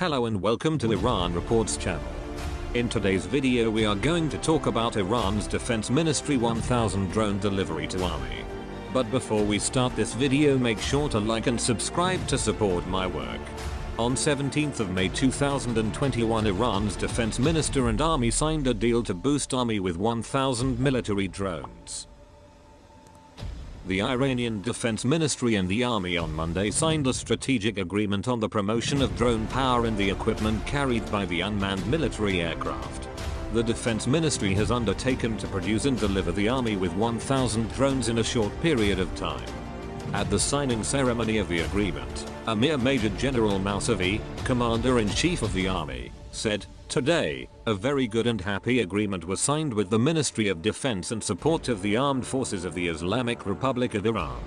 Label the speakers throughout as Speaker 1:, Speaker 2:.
Speaker 1: Hello and welcome to Iran Reports channel. In today's video we are going to talk about Iran's Defense Ministry 1000 drone delivery to army. But before we start this video make sure to like and subscribe to support my work. On 17th of May 2021 Iran's defense minister and army signed a deal to boost army with 1000 military drones. The Iranian Defense Ministry and the army on Monday signed a strategic agreement on the promotion of drone power and the equipment carried by the unmanned military aircraft. The Defense Ministry has undertaken to produce and deliver the army with 1,000 drones in a short period of time. At the signing ceremony of the agreement, Amir Major General Mousavi, Commander-in-Chief of the Army, said, Today, a very good and happy agreement was signed with the Ministry of Defense and support of the Armed Forces of the Islamic Republic of Iran.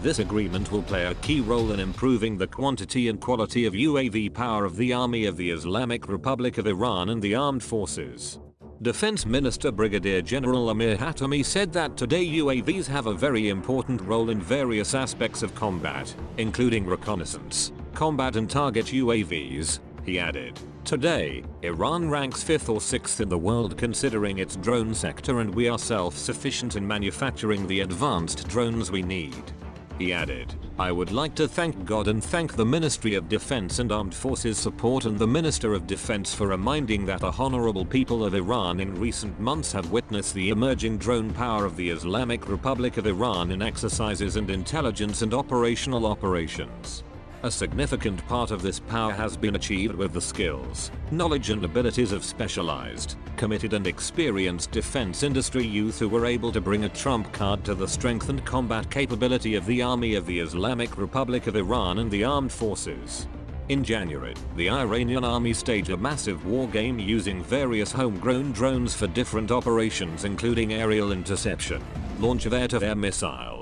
Speaker 1: This agreement will play a key role in improving the quantity and quality of UAV power of the Army of the Islamic Republic of Iran and the armed forces. Defense Minister Brigadier General Amir Hatami said that today UAVs have a very important role in various aspects of combat, including reconnaissance, combat and target UAVs, he added. Today, Iran ranks 5th or 6th in the world considering its drone sector and we are self-sufficient in manufacturing the advanced drones we need. He added, I would like to thank God and thank the Ministry of Defense and Armed Forces support and the Minister of Defense for reminding that the honorable people of Iran in recent months have witnessed the emerging drone power of the Islamic Republic of Iran in exercises and intelligence and operational operations. A significant part of this power has been achieved with the skills, knowledge and abilities of specialized, committed and experienced defense industry youth who were able to bring a trump card to the strength and combat capability of the Army of the Islamic Republic of Iran and the armed forces. In January, the Iranian army staged a massive war game using various homegrown drones for different operations including aerial interception, launch of air-to-air -air missiles,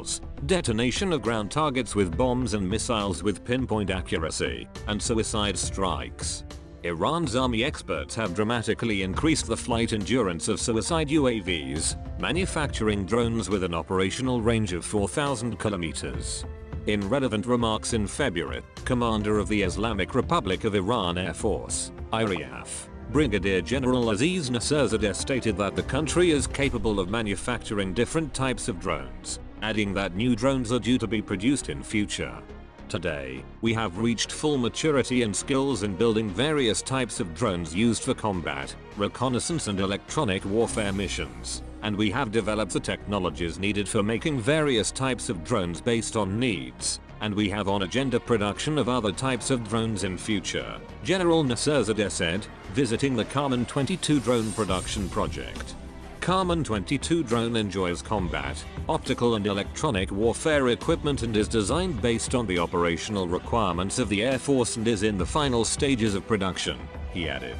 Speaker 1: detonation of ground targets with bombs and missiles with pinpoint accuracy, and suicide strikes. Iran's army experts have dramatically increased the flight endurance of suicide UAVs, manufacturing drones with an operational range of 4,000 kilometers. In relevant remarks in February, Commander of the Islamic Republic of Iran Air Force, IRIAF, Brigadier General Aziz Nasirzadeh stated that the country is capable of manufacturing different types of drones, adding that new drones are due to be produced in future. Today, we have reached full maturity and skills in building various types of drones used for combat, reconnaissance and electronic warfare missions, and we have developed the technologies needed for making various types of drones based on needs, and we have on agenda production of other types of drones in future, General Nasirzadeh said, visiting the Kaman 22 drone production project. Kaman 22 drone enjoys combat, optical and electronic warfare equipment and is designed based on the operational requirements of the Air Force and is in the final stages of production, he added.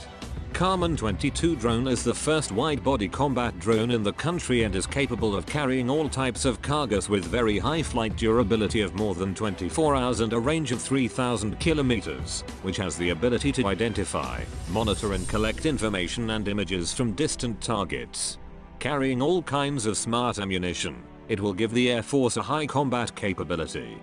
Speaker 1: Kaman 22 drone is the first wide-body combat drone in the country and is capable of carrying all types of cargoes with very high flight durability of more than 24 hours and a range of 3000 kilometers, which has the ability to identify, monitor and collect information and images from distant targets carrying all kinds of smart ammunition. It will give the Air Force a high combat capability.